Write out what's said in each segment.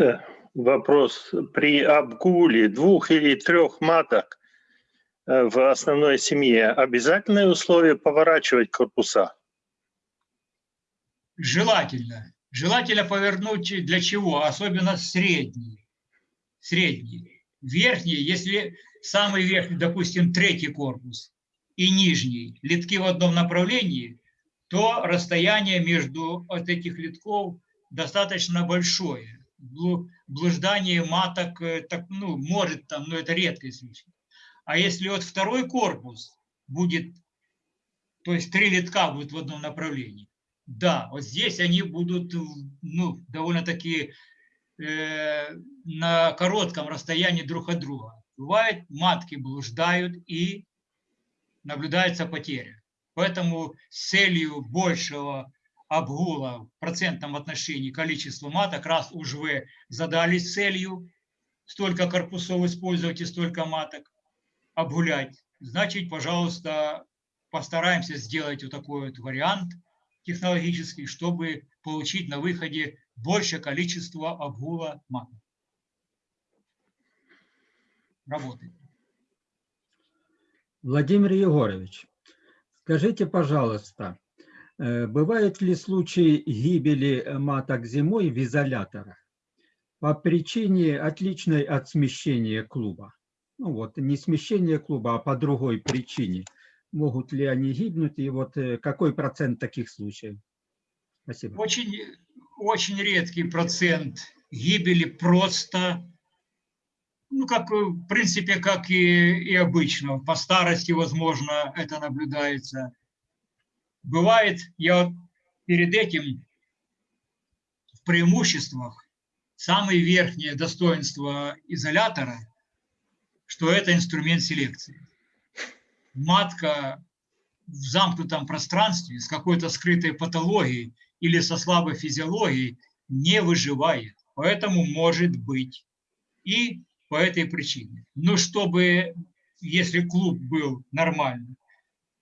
Э, Вопрос. При обгуле двух или трех маток э, в основной семье обязательное условие поворачивать корпуса? Желательно. Желательно повернуть для чего? Особенно средний. Средний. Верхний, если самый верхний, допустим, третий корпус и нижний, литки в одном направлении, то расстояние между от этих литков достаточно большое блуждание маток, э, так, ну, может там, но это редкий случай. А если вот второй корпус будет, то есть три литка будут в одном направлении, да, вот здесь они будут, ну, довольно-таки на коротком расстоянии друг от друга. Бывает, матки блуждают и наблюдается потеря. Поэтому с целью большего обгула в процентном отношении количества маток, раз уж вы задались целью столько корпусов использовать и столько маток обгулять, значит, пожалуйста, постараемся сделать вот такой вот вариант технологический, чтобы получить на выходе большее количество обгула маток. Работает. Владимир Егорович, скажите, пожалуйста, Э, бывают ли случаи гибели маток зимой в изоляторах по причине отличной от смещения клуба? Ну вот, не смещение клуба, а по другой причине. Могут ли они гибнуть и вот э, какой процент таких случаев? Спасибо. Очень, очень редкий процент гибели просто, ну, как в принципе, как и, и обычно. По старости, возможно, это наблюдается Бывает, я перед этим в преимуществах самое верхнее достоинство изолятора, что это инструмент селекции. Матка в замкнутом пространстве с какой-то скрытой патологией или со слабой физиологией не выживает. Поэтому может быть и по этой причине. Но чтобы, если клуб был нормальный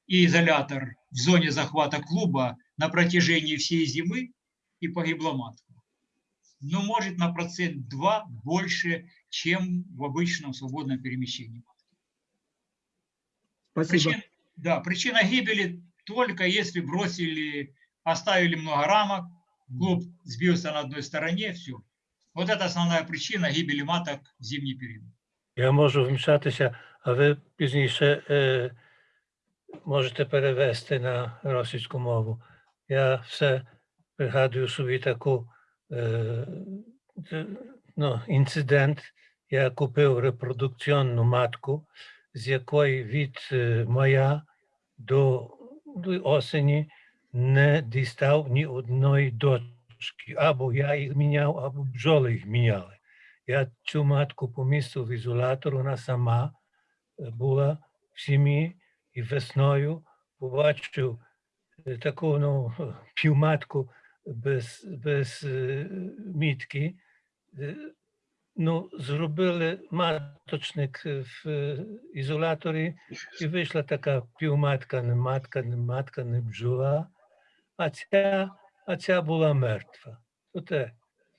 и изолятор в зоне захвата клуба на протяжении всей зимы и погибла матка. Но может на процент 2 больше, чем в обычном свободном перемещении Спасибо. Причин, да, причина гибели только если бросили, оставили много рамок, клуб сбился на одной стороне, все. Вот это основная причина гибели маток в зимний период. Я можу вмішатися, а ви пізніше е, можете перевести на російську мову. Я все пригадую собі таку е, ну, інцидент. Я купив репродукційну матку, з якої від е, моя до, до осені не дістав ні одної дочки. Або я їх міняв, або бджоли їх міняли. Я цю матку помістив в ізолятор, вона сама е, була в сім'ї, і весною побачив таку ну, півматку без без мітки. Ну, зробили маточник в ізоляторі, і вийшла така півматка, не матка, не матка, не бджола, А ця, а ця була мертва. Це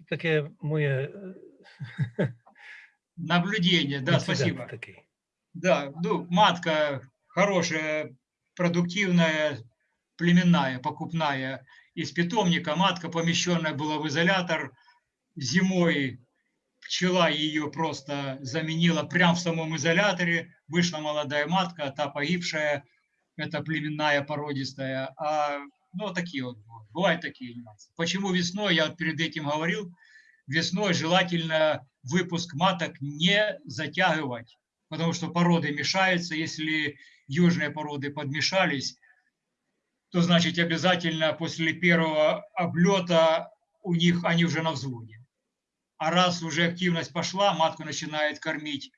таке моє наблюдение, да, спасибо. Такий. Да, ну, матка хорошая, продуктивная, племенная, покупная из питомника. Матка, помещенная была в изолятор. Зимой пчела ее просто заменила прямо в самом изоляторе. Вышла молодая матка, та погибшая, это племенная, породистая. А, ну, такие вот бывают такие нюансы. Почему весной, я перед этим говорил, весной желательно выпуск маток не затягивать, потому что породы мешаются. Если южные породы подмешались, то значит обязательно после первого облета у них они уже на взводе. А раз уже активность пошла, матку начинает кормить,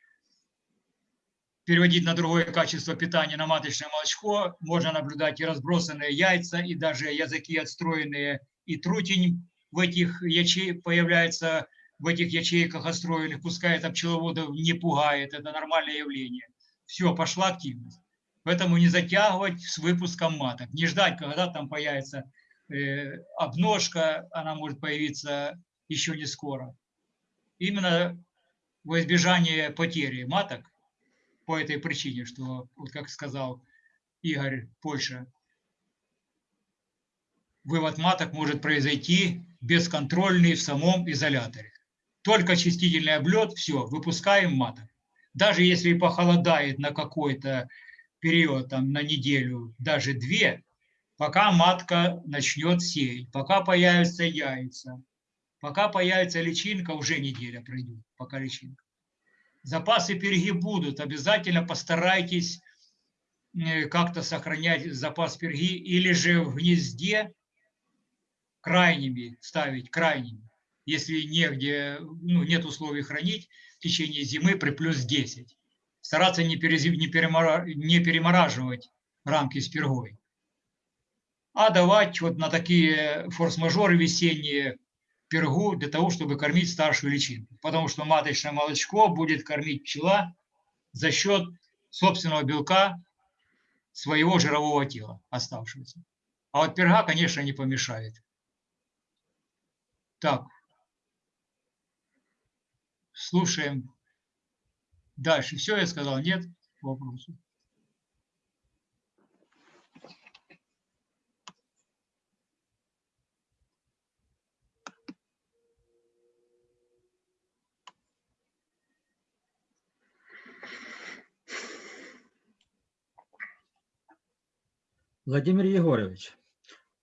переводить на другое качество питания, на маточное молочко, можно наблюдать и разбросанные яйца, и даже языки отстроенные, и трутень в этих ячей появляется в этих ячейках отстроенных, пускай это пчеловодов не пугает, это нормальное явление. Все, пошла активность. Поэтому не затягивать с выпуском маток, не ждать, когда там появится э, обножка, она может появиться еще не скоро. Именно во избежание потери маток, по этой причине, что, вот как сказал Игорь Польша, вывод маток может произойти бесконтрольный в самом изоляторе. Только чистительный облет, все, выпускаем маток. Даже если похолодает на какой-то период, там, на неделю, даже две, пока матка начнет сеять, пока появятся яйца, пока появится личинка, уже неделя пройдет, пока личинка. Запасы перги будут, обязательно постарайтесь э, как-то сохранять запас перги или же в гнезде крайними ставить, крайними, если негде, ну, нет условий хранить в течение зимы при плюс 10. Стараться не, перезим, не, перемора, не перемораживать рамки с пергой, а давать вот на такие форс-мажоры весенние пергу для того, чтобы кормить старшую личинку. Потому что маточное молочко будет кормить пчела за счет собственного белка своего жирового тела оставшегося. А вот перга, конечно, не помешает. Так, слушаем дальше. Все я сказал? Нет вопросов? Владимир Егорович,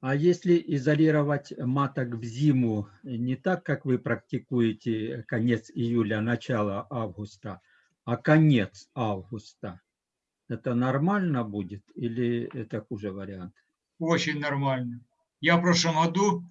а если изолировать маток в зиму не так, как вы практикуете конец июля, начало августа, а конец августа, это нормально будет или это хуже вариант? Очень нормально. Я в прошлом году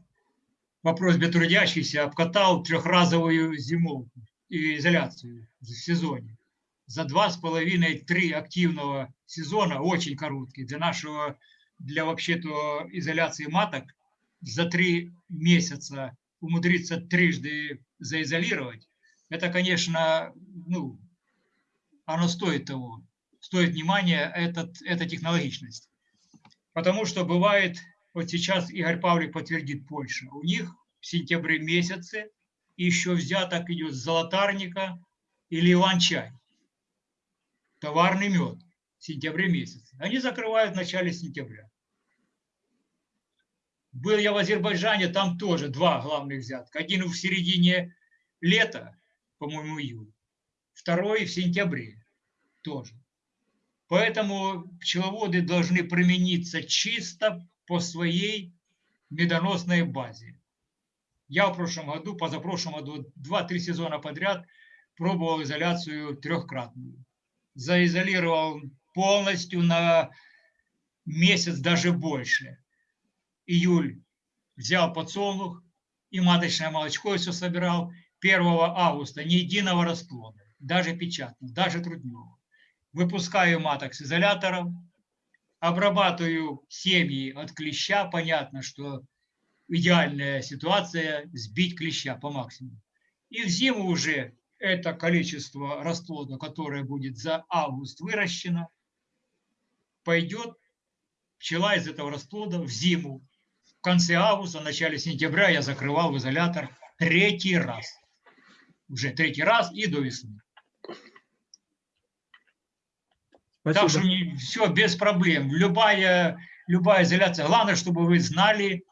по просьбе трудящихся обкатал трехразовую зимовку и изоляцию в сезоне. За два с половиной-три активного сезона, очень короткий, для нашего для вообще-то изоляции маток за три месяца умудриться трижды заизолировать, это, конечно, ну, оно стоит того, стоит внимания, этот, эта технологичность. Потому что бывает, вот сейчас Игорь Павлик подтвердит Польша, у них в сентябре месяце еще взяток идет золотарника или иван-чай, товарный мед сентябре месяце. Они закрывают в начале сентября. Был я в Азербайджане, там тоже два главных взятка. Один в середине лета, по-моему, июль. Второй в сентябре тоже. Поэтому пчеловоды должны примениться чисто по своей медоносной базе. Я в прошлом году, позапрошлом году, два-три сезона подряд пробовал изоляцию трехкратную. Заизолировал полностью на месяц, даже больше июль взял подсолнух и маточное молочко все собирал. 1 августа ни единого расплода, даже печатного, даже трудного. Выпускаю маток с изолятором, обрабатываю семьи от клеща. Понятно, что идеальная ситуация – сбить клеща по максимуму. И в зиму уже это количество расплода, которое будет за август выращено, пойдет пчела из этого расплода в зиму в конце августа, в начале сентября я закрывал в изолятор третий раз. Уже третий раз и до весны. Спасибо. Так что все без проблем. Любая, любая изоляция. Главное, чтобы вы знали,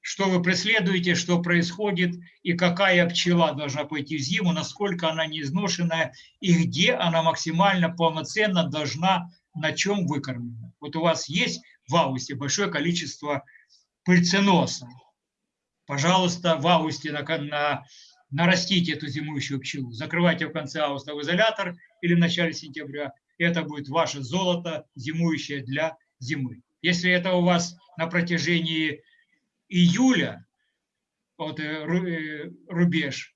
что вы преследуете, что происходит, и какая пчела должна пойти в зиму, насколько она не изношенная, и где она максимально полноценно должна, на чем выкормлена. Вот у вас есть в августе большое количество пыльценоса. Пожалуйста, в августе на, на, нарастите эту зимующую пчелу. Закрывайте в конце августа в изолятор или в начале сентября. Это будет ваше золото, зимующее для зимы. Если это у вас на протяжении июля, вот э, э, рубеж,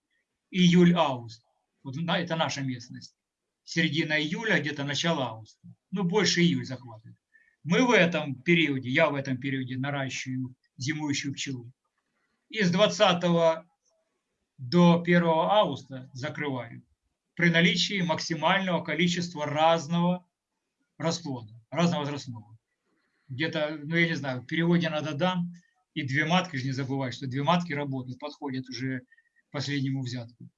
июль-август, вот это наша местность, середина июля, где-то начало августа, ну больше июль захватывает. Мы в этом периоде, я в этом периоде наращиваю зимующую пчелу. И с 20 до 1 августа закрываю при наличии максимального количества разного расплода, разного возрастного. Где-то, ну я не знаю, в переводе на Дадан и две матки, же не забывай, что две матки работают, подходят уже последнему взятку.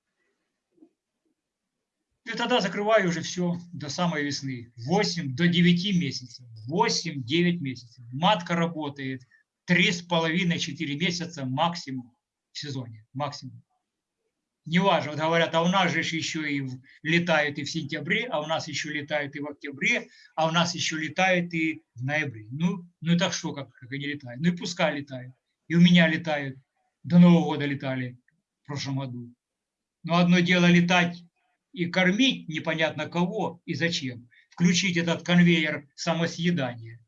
И тогда закрываю уже все до самой весны. 8 до 9 месяцев. 8-9 месяцев. Матка работает 3,5-4 месяца максимум в сезоне. Максимум. Неважно, вот говорят, а у нас же еще и летают и в сентябре, а у нас еще летают и в октябре, а у нас еще летают и в ноябре. Ну, ну так что, как, как они летают? Ну и пускай летают. И у меня летают. До Нового года летали в прошлом году. Но одно дело летать и кормить непонятно кого и зачем. Включить этот конвейер самосъедания.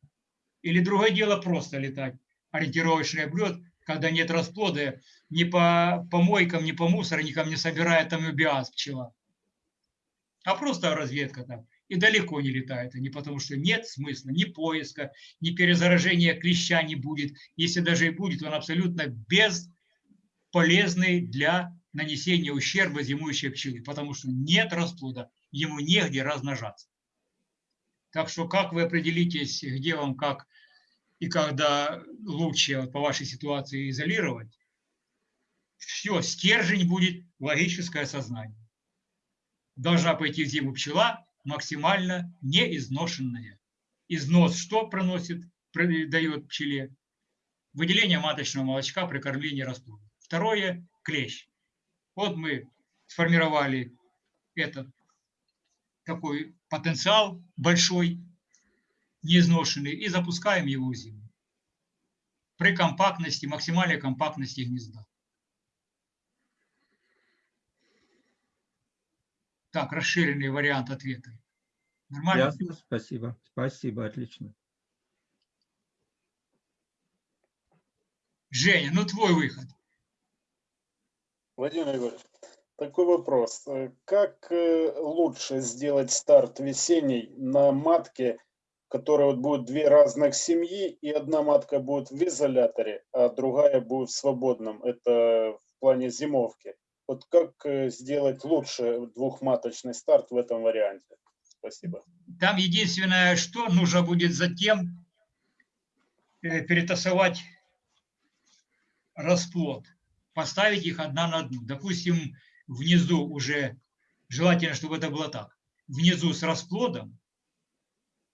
Или другое дело просто летать. Ориентировочный облет, когда нет расплода, ни по помойкам, ни по мусорникам не собирает там биаз пчела. А просто разведка там. И далеко не летает они, потому что нет смысла ни поиска, ни перезаражения клеща не будет. Если даже и будет, он абсолютно бесполезный для нанесения ущерба зимующей пчелы, потому что нет расплода, ему негде размножаться. Так что как вы определитесь, где вам как и когда лучше по вашей ситуации изолировать, все, стержень будет логическое сознание. Должна пойти в зиму пчела максимально неизношенная. Износ что проносит, дает пчеле? Выделение маточного молочка при кормлении расплода. Второе – клещ. Вот мы сформировали этот такой потенциал большой, неизношенный, и запускаем его в зиму. При компактности, максимальной компактности гнезда. Так, расширенный вариант ответа. Нормально? Ясно, спасибо. Спасибо, отлично. Женя, ну твой выход. Владимир Егорович, такой вопрос. Э, как э, лучше сделать старт весенний на матке, которая вот будет две разных семьи, и одна матка будет в изоляторе, а другая будет в свободном? Это в плане зимовки. Вот как э, сделать лучше двухматочный старт в этом варианте? Спасибо. Там единственное, что нужно будет затем перетасовать расплод поставить их одна на одну. Допустим, внизу уже, желательно, чтобы это было так, внизу с расплодом,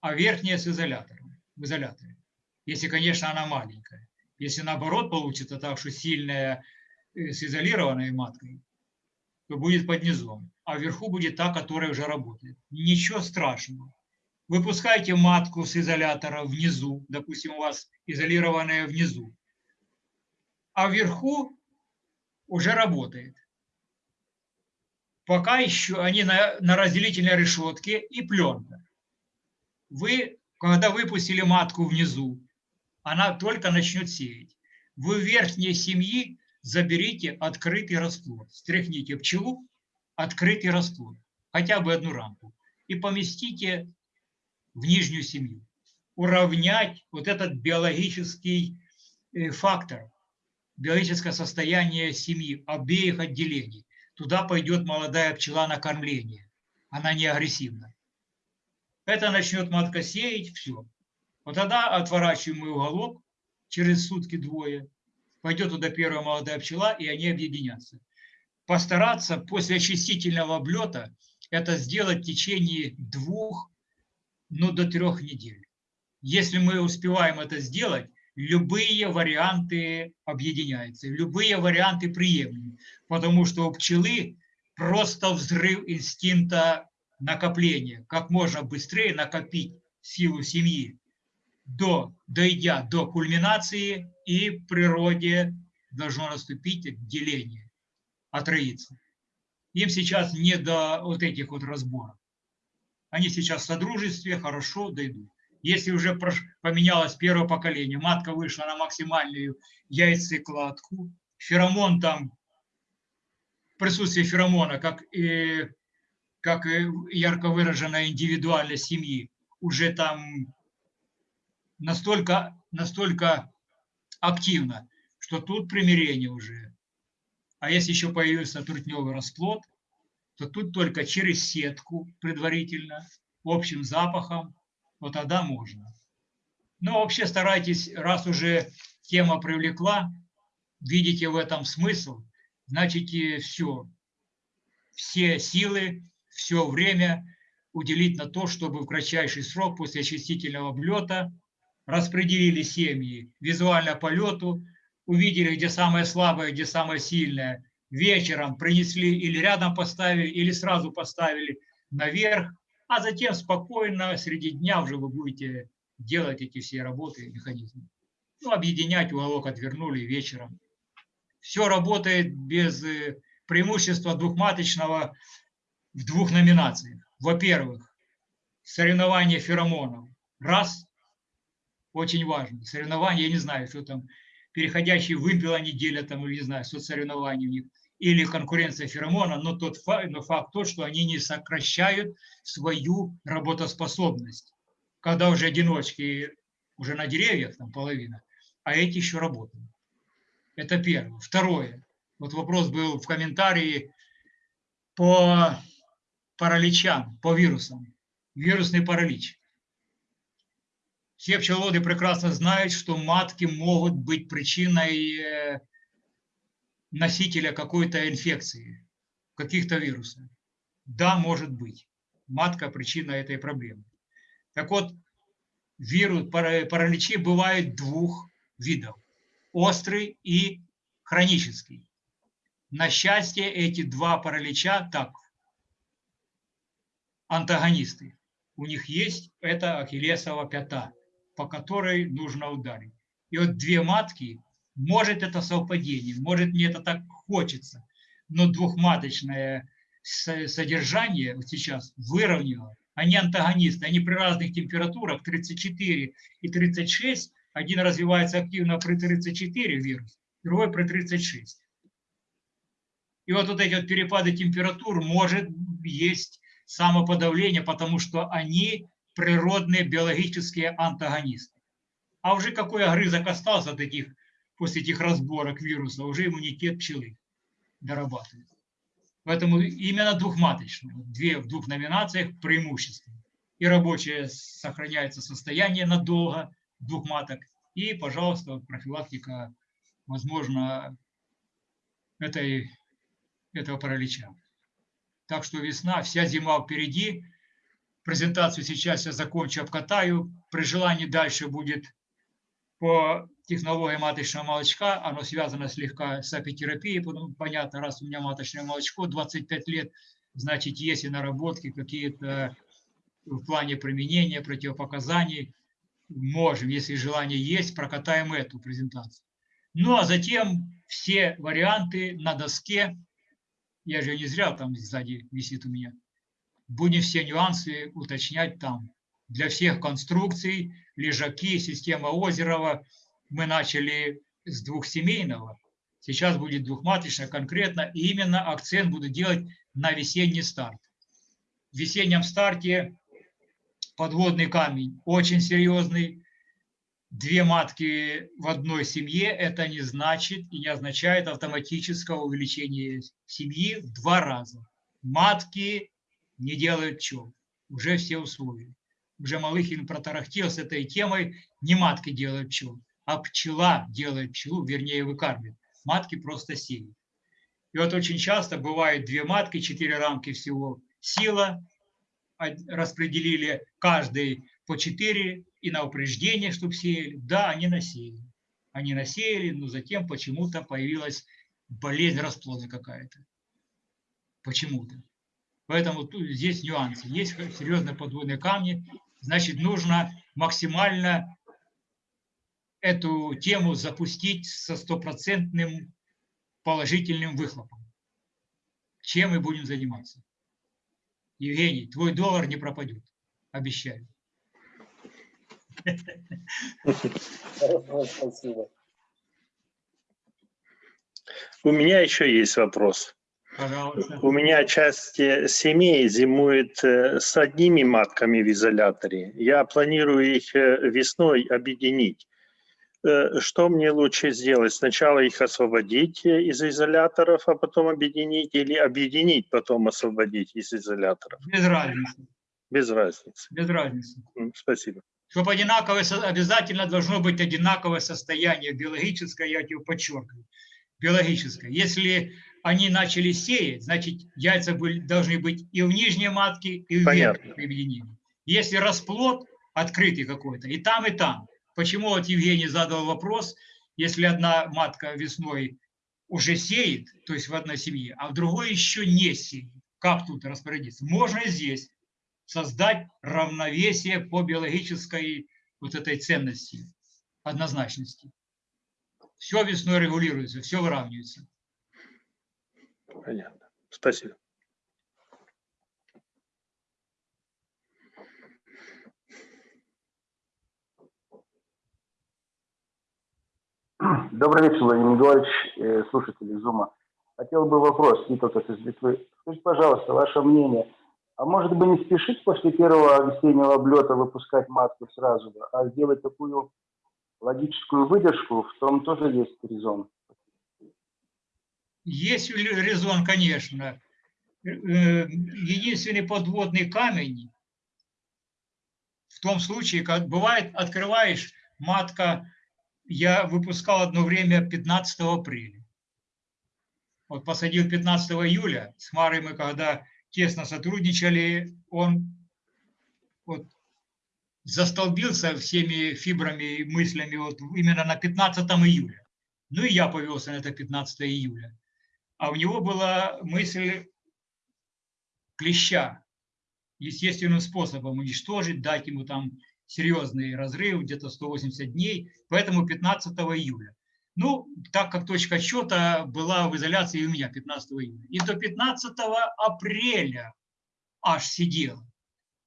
а верхняя с изолятором, в изоляторе. Если, конечно, она маленькая. Если наоборот получится так, что сильная э, с изолированной маткой, то будет под низом, а вверху будет та, которая уже работает. Ничего страшного. Выпускайте матку с изолятора внизу, допустим, у вас изолированная внизу, а вверху уже работает. Пока еще они на, на разделительной решетке и пленка. Вы, когда выпустили матку внизу, она только начнет сеять. Вы верхней семьи заберите открытый расплод. Стряхните пчелу, открытый расплод. Хотя бы одну рамку. И поместите в нижнюю семью. Уравнять вот этот биологический э, фактор – биологическое состояние семьи, обеих отделений. Туда пойдет молодая пчела на кормление. Она не агрессивна. Это начнет матка сеять, все. Вот тогда отворачиваем мы уголок, через сутки двое, пойдет туда первая молодая пчела, и они объединятся. Постараться после очистительного облета это сделать в течение двух, ну, до трех недель. Если мы успеваем это сделать, любые варианты объединяются, любые варианты приемлемы, потому что у пчелы просто взрыв инстинкта накопления, как можно быстрее накопить силу семьи, до, дойдя до кульминации, и в природе должно наступить деление, отроиться. Им сейчас не до вот этих вот разборов. Они сейчас в содружестве хорошо дойдут. Если уже поменялось первое поколение, матка вышла на максимальную яйцекладку, феромон там, присутствие феромона, как и, как ярко выраженная индивидуальность семьи, уже там настолько, настолько активно, что тут примирение уже. А если еще появился трутневый расплод, то тут только через сетку предварительно, общим запахом, вот тогда можно. Но вообще старайтесь, раз уже тема привлекла, видите в этом смысл, значит все, все силы, все время уделить на то, чтобы в кратчайший срок после очистительного облета распределили семьи. Визуально по лету, увидели, где самое слабое, где самое сильное, вечером принесли или рядом поставили, или сразу поставили наверх, а затем спокойно среди дня уже вы будете делать эти все работы, механизмы. Ну, объединять уголок отвернули вечером. Все работает без э, преимущества двухматочного в двух номинациях. Во-первых, соревнование феромонов. Раз, очень важно. Соревнования, я не знаю, что там, переходящие вымпела неделя там, или не знаю, соцсоревнования у них, или конкуренция феромона, но тот факт, но факт тот, что они не сокращают свою работоспособность. Когда уже одиночки уже на деревьях, там половина, а эти еще работают. Это первое. Второе. Вот вопрос был в комментарии по параличам, по вирусам. Вирусный паралич. Все пчеловоды прекрасно знают, что матки могут быть причиной э, носителя какой-то инфекции, каких-то вирусов. Да, может быть. Матка причина этой проблемы. Так вот, вирус, параличи бывают двух видов. Острый и хронический. На счастье, эти два паралича так, антагонисты. У них есть это ахиллесова пята по которой нужно ударить. И вот две матки, может это совпадение, может мне это так хочется, но двухматочное содержание вот сейчас выровняло. Они антагонисты, они при разных температурах 34 и 36, один развивается активно при 34 вирус, другой при 36. И вот, вот эти вот перепады температур может есть самоподавление, потому что они природные биологические антагонисты. А уже какой огрызок остался таких, после этих разборок вируса, уже иммунитет пчелы дорабатывает. Поэтому именно двухматочные, две в двух номинациях преимущества. И рабочее сохраняется состояние надолго, двух маток. И, пожалуйста, профилактика, возможно, этой, этого паралича. Так что весна, вся зима впереди, презентацию сейчас я закончу, обкатаю. При желании дальше будет по технологии маточного молочка. Оно связано слегка с апитерапией. Потому, понятно, раз у меня маточное молочко 25 лет, значит, есть и наработки какие-то в плане применения, противопоказаний. Можем, если желание есть, прокатаем эту презентацию. Ну, а затем все варианты на доске. Я же не зря там сзади висит у меня будем все нюансы уточнять там. Для всех конструкций, лежаки, система Озерова, мы начали с двухсемейного, сейчас будет двухматочно конкретно, и именно акцент буду делать на весенний старт. В весеннем старте подводный камень очень серьезный, две матки в одной семье, это не значит и не означает автоматического увеличения семьи в два раза. Матки не делают пчел. Уже все условия. Уже Малыхин протарахтел с этой темой. Не матки делают пчел, а пчела делает пчелу, вернее выкармливает. Матки просто сеют. И вот очень часто бывает две матки, четыре рамки всего сила, распределили каждый по четыре и на упреждение, чтобы сеяли. Да, они насеяли. Они насеяли, но затем почему-то появилась болезнь расплода какая-то. Почему-то. Поэтому тут, здесь нюансы. Есть серьезные подводные камни, значит, нужно максимально эту тему запустить со стопроцентным положительным выхлопом. Чем мы будем заниматься? Евгений, твой доллар не пропадет. Обещаю. Спасибо. У меня еще есть вопрос. Пожалуйста. У меня часть э, семей зимует э, с одними матками в изоляторе. Я планирую их э, весной объединить. Э, что мне лучше сделать? Сначала их освободить э, из изоляторов, а потом объединить, или объединить, потом освободить из изоляторов? Без разницы. Без разницы. Без разницы. Спасибо. Чтобы одинаковое, обязательно должно быть одинаковое состояние биологическое, я тебе подчеркиваю, биологическое. Если они начали сеять, значит яйца были, должны быть и в нижней матке, и в верхней объединении. Если расплод открытый какой-то, и там, и там. Почему вот Евгений задал вопрос, если одна матка весной уже сеет, то есть в одной семье, а в другой еще не сеет, как тут распорядиться? Можно здесь создать равновесие по биологической вот этой ценности, однозначности. Все весной регулируется, все выравнивается. Понятно. Спасибо. Добрый вечер, Владимир Николаевич, э, слушатели Зума. Хотел бы вопрос, Николас из Литвы. Скажите, пожалуйста, ваше мнение, а может быть не спешить после первого весеннего облета выпускать матку сразу, а сделать такую логическую выдержку, в том тоже есть резон? Есть ре- резон, конечно. Э, Единственный подводный камень в том случае, как бывает, открываешь, матка, я выпускал одно время 15 апреля. Вот посадил 15 июля, с Марой мы когда тесно сотрудничали, он вот застолбился всеми фибрами и мыслями вот именно на 15 июля. Ну и я повелся на это 15 июля. А у него была мысль клеща естественным способом уничтожить, дать ему там серьезный разрыв, где-то 180 дней, поэтому 15 июля. Ну, так как точка отсчета была в изоляции у меня 15 июля. И до 15 апреля аж сидел.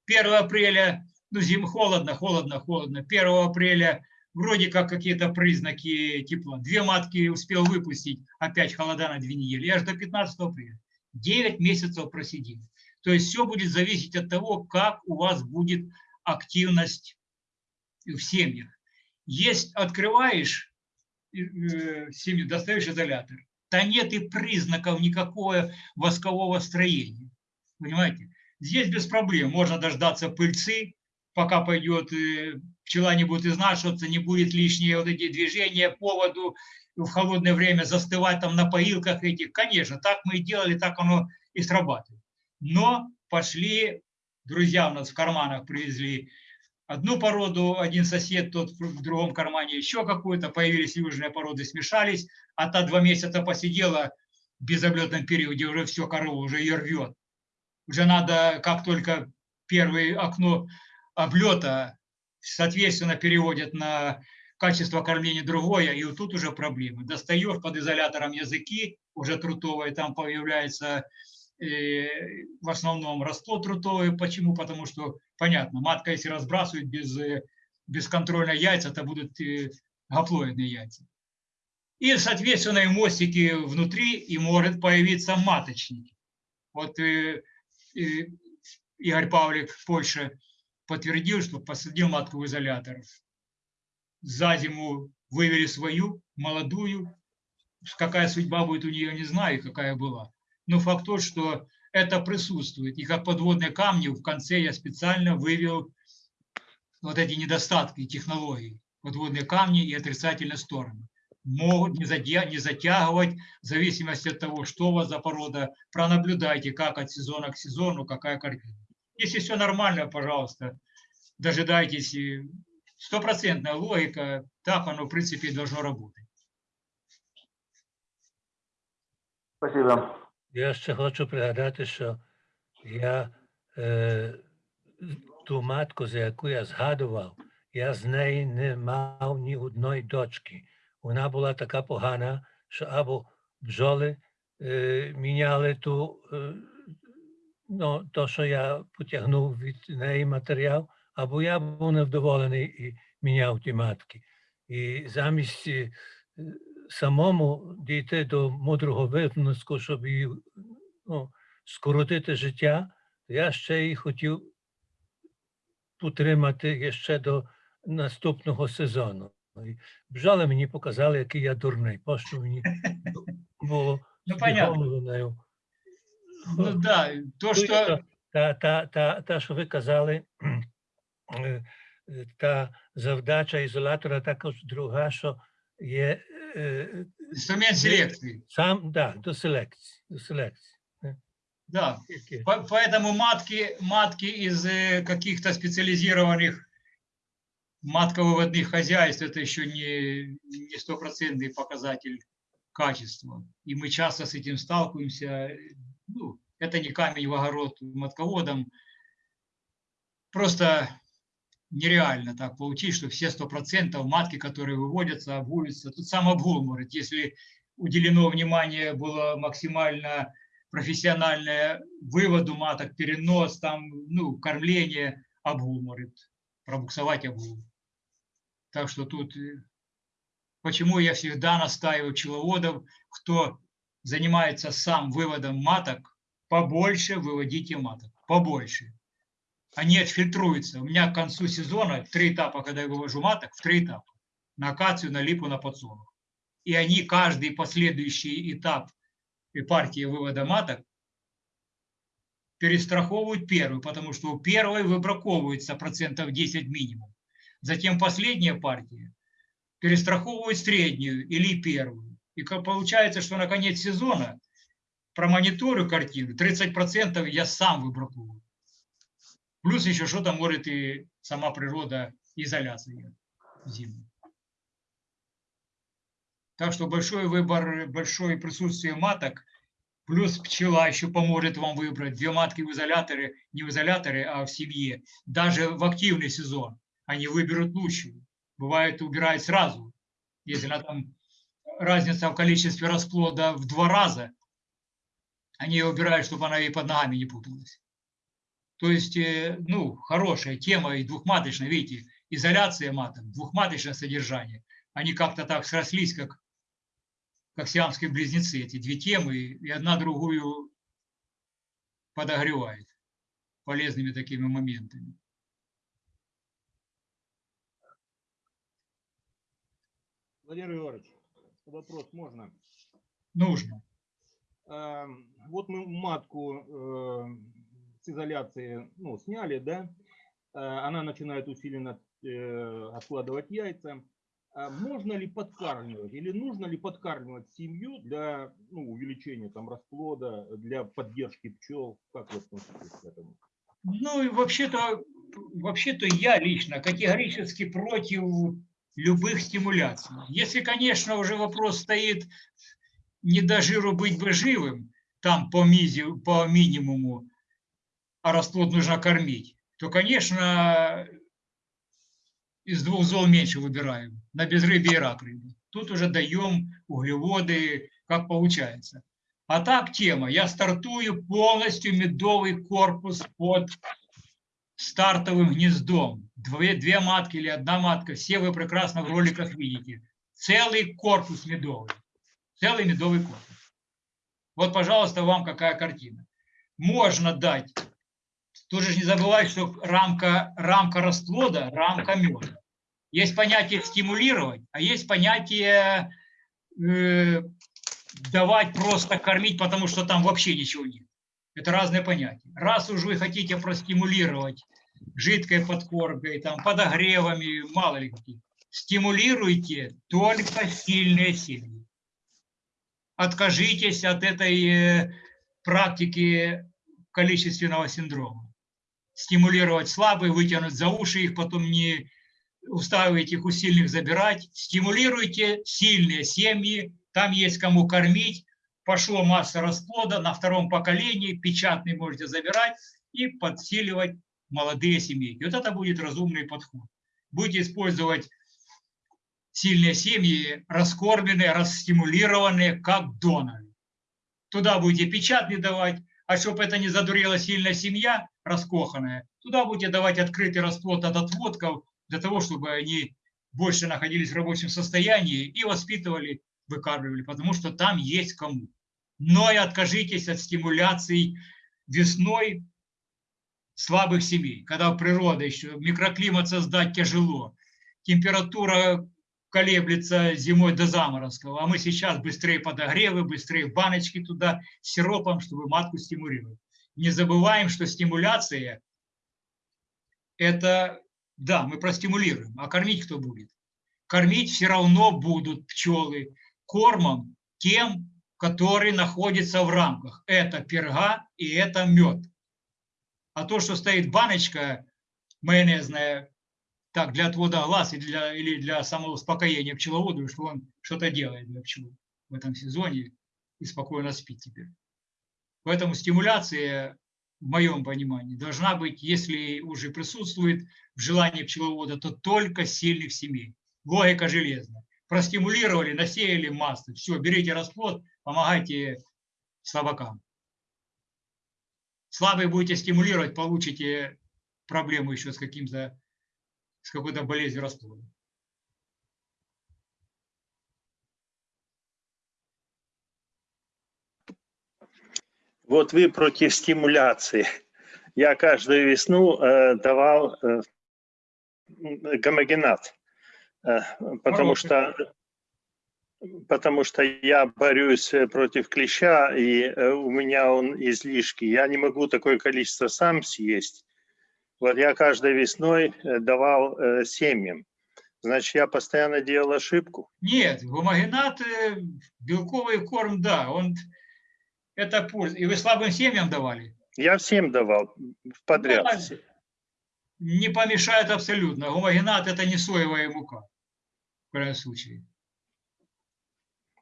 1 апреля, ну, зим холодно, холодно, холодно. 1 апреля вроде как какие-то признаки тепла. Две матки успел выпустить, опять холода на две недели. И аж до 15 апреля. 9 месяцев просидели. То есть все будет зависеть от того, как у вас будет активность в семьях. Есть, открываешь э, семью, достаешь изолятор, то нет и признаков никакого воскового строения. Понимаете? Здесь без проблем. Можно дождаться пыльцы, пока пойдет, э, пчела не будет изнашиваться, не будет лишние вот эти движения по воду в холодное время застывать там на поилках этих. Конечно, так мы и делали, так оно и срабатывает. Но пошли, друзья у нас в карманах привезли одну породу, один сосед, тот в другом кармане еще какую-то, появились южные породы, смешались, а та два месяца посидела в безоблетном периоде, уже все, корова уже ее рвет. Уже надо, как только первое окно облета, соответственно, переводят на качество кормления другое, и вот тут уже проблемы. Достаешь под изолятором языки, уже трутовые, там появляется в основном расплод трутовый. Почему? Потому что, понятно, матка, если разбрасывает без, э, бесконтрольно яйца, это будут э, гаплоидные яйца. И, соответственно, и мостики внутри, и может появиться маточник. Вот э, э, Игорь Павлик в Польше подтвердил, что посадил матку в изолятор. За зиму вывели свою, молодую. Какая судьба будет у нее, не знаю, какая была. Но факт тот, что это присутствует. И как подводные камни в конце я специально вывел вот эти недостатки технологий. Подводные камни и отрицательные стороны. Могут не, затягивать в зависимости от того, что у вас за порода. Пронаблюдайте, как от сезона к сезону, какая картина. Если все нормально, пожалуйста, дожидайтесь. Стопроцентная логика, так оно, в принципе, должно работать. Спасибо. Я ще хочу пригадати, що я е, ту матку, за яку я згадував, я з неї не мав ні одної дочки. Вона була така погана, що або бджоли е, міняли ту, е, ну, то, що я потягнув від неї матеріал, або я був невдоволений і міняв ті матки. І замість е, самому дійти до мудрого висновку, щоб її ну, скоротити життя, я ще й хотів утримати ще до наступного сезону. Бжали мені показали, який я дурний. Пощо мені було Ну, понятно. Ну да, то, Ну, что та- Та, та, та, що ви казали, е, та завдача ізолятора також друга, що є инструмент селекции. сам да, до селекції. До селекції. Да, Тільки По- Поэтому матки, матки из э, каких-то специализированных матковыводных хозяйств это еще не, не стопроцентный показатель качества. И мы часто с этим сталкиваемся. Ну, это не камень в огород матководам. Просто нереально так получить, что все сто процентов матки, которые выводятся, обгулятся. Тут сам обгул может, если уделено внимание было максимально профессиональное выводу маток, перенос, там, ну, кормление, обгул может пробуксовать обгул. Так что тут, э, почему я всегда настаиваю пчеловодов, кто занимается сам выводом маток, побольше выводите маток, побольше. Они отфильтруются. У меня к концу сезона три этапа, когда я вывожу маток, в три этапа. На акацию, на липу, на подсолнух. И они каждый последующий этап партии вывода маток перестраховывают первую, потому что у первой выбраковывается процентов 10 минимум. Затем последняя партия перестраховывает среднюю или первую. И получается, что на конец сезона промониторю картину, 30% я сам выбраковываю. Плюс еще что-то может и сама природа изоляция зимы. Так что большой выбор, большое присутствие маток, плюс пчела еще поможет вам выбрать две матки в изоляторе, не в изоляторе, а в семье. Даже в активный сезон они выберут лучшую. Бывает, убирают сразу. Если она там разница в количестве расплода в два раза, они ее убирают, чтобы она ей под ногами не путалась. То есть, э, ну, хорошая тема и двухматочная, видите, изоляция маток, двухматочное содержание. Они как-то так срослись, как, как сиамские близнецы, эти две темы, и одна другую подогревает полезными такими моментами. Владимир Егорович, вопрос можно? Нужно. А, Вот мы матку э, с изоляции ну, сняли, да? А, Она начинает усиленно э, откладывать яйца. А Можно ли подкармливать или нужно ли подкармливать семью для ну, увеличения там расплода, для поддержки пчел? Как вы относитесь к этому? Ну и вообще-то, вообще-то я лично категорически против любых стимуляций. Если, конечно, уже вопрос стоит не до жиру быть бы живым, там по, мизи, по минимуму, а расплод нужно кормить, то, конечно, из двух зол меньше выбираем, на безрыбье и рак рыбы. Тут уже даем углеводы, как получается. А так тема, я стартую полностью медовый корпус под стартовым гнездом. Две, две матки или одна матка, все вы прекрасно в роликах видите. Целый корпус медовый. Целый медовый корпус. Вот, пожалуйста, вам какая картина. Можно дать, тоже не забывай, что рамка, рамка расплода, рамка меда. Есть понятие стимулировать, а есть понятие э, давать просто кормить, потому что там вообще ничего нет. Это разные понятия. Раз уж вы хотите простимулировать жидкой подкормкой, там, подогревами, мало ли какие, стимулируйте только сильные семьи. Откажитесь от этой э, практики количественного синдрома. Стимулировать слабые, вытянуть за уши их, потом не устраивайте их у сильных забирать. Стимулируйте сильные семьи, там есть кому кормить. Пошло масса расплода на втором поколении, печатный можете забирать и подсиливать молодые семейки. Вот это будет разумный подход. Будете использовать сильные семьи, раскормленные, расстимулированные, как доноры. Туда будете печатный давать, а чтобы это не задурела сильная семья, раскоханная, туда будете давать открытый расплод от отводков, для того, чтобы они больше находились в рабочем состоянии и воспитывали, выкармливали, потому что там есть кому. Но и откажитесь от стимуляций весной слабых семей, когда природа еще, микроклимат создать тяжело, температура колеблется зимой до заморозков, а мы сейчас быстрее подогревы, быстрее баночки туда сиропом, чтобы матку стимулировать. Не забываем, что стимуляция – это, да, мы простимулируем, а кормить кто будет? Кормить все равно будут пчелы кормом тем, который находится в рамках. Это перга и это мед. А то, что стоит баночка майонезная, так, для отвода глаз и для, или для самоуспокоения пчеловоду, что он что-то делает для пчел в этом сезоне и спокойно спит теперь. Поэтому стимуляция, в моем понимании, должна быть, если уже присутствует в желании пчеловода, то только сильных семей. Логика железная. Простимулировали, насеяли массу. Все, берите расплод, помогайте слабакам. Слабые будете стимулировать, получите проблему еще с каким-то с какой-то болезнью расплода. Вот вы против стимуляции. Я каждую весну э, давал э, гомогенат, э, потому что потому что я борюсь против клеща, и э, у меня он излишки. Я не могу такое количество сам съесть. Вот я каждой весной э, давал э, семьям. Значит, я постоянно делал ошибку? Нет, гомогенат, э, белковый корм, да, он это польза. И вы слабым семьям давали? Я всем давал подряд. Да, не помешает абсолютно. Гомогенат это не соевая мука в крайнем случае.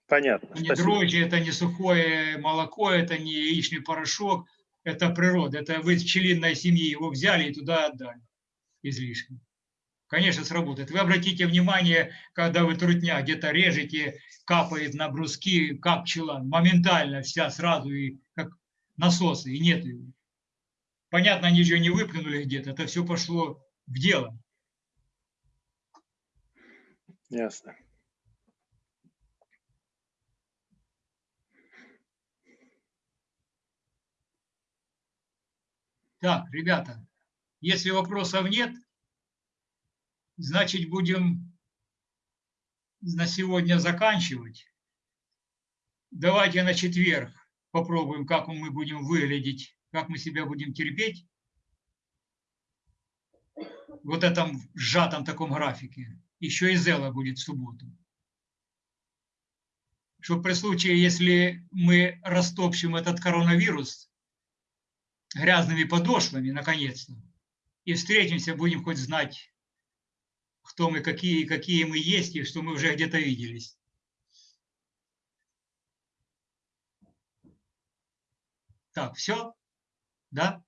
Понятно. Не дрожжи, это не сухое молоко, это не яичный порошок это природа, это вы из пчелиной семьи его взяли и туда отдали излишки. Конечно, сработает. Вы обратите внимание, когда вы трутня где-то режете, капает на бруски, как пчела, моментально вся сразу, и как насосы, и нет его. Понятно, они же не выплюнули где-то, это все пошло в дело. Ясно. Так, ребята, если вопросов нет, значит будем на сегодня заканчивать. Давайте на четверг попробуем, как мы будем выглядеть, как мы себя будем терпеть. Вот этом сжатом таком графике. Еще и Зела будет в субботу. Чтобы при случае, если мы растопчем этот коронавирус, грязными подошвами, наконец-то, и встретимся, будем хоть знать, кто мы, какие, какие мы есть, и что мы уже где-то виделись. Так, все? Да?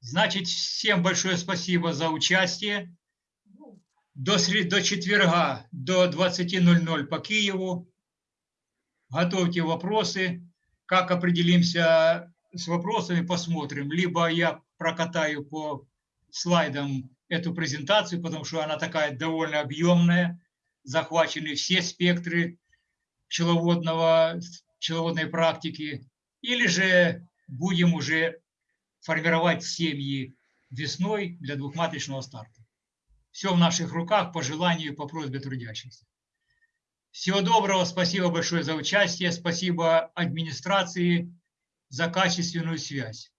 Значит, всем большое спасибо за участие. До, сред... до четверга, до 20.00 по Киеву. Готовьте вопросы. Как определимся с вопросами, посмотрим. Либо я прокатаю по слайдам эту презентацию, потому что она такая довольно объемная, захвачены все спектры пчеловодного, пчеловодной практики, или же будем уже формировать семьи весной для двухматочного старта. Все в наших руках по желанию, по просьбе трудящихся. Всего доброго, спасибо большое за участие, спасибо администрации за качественную связь.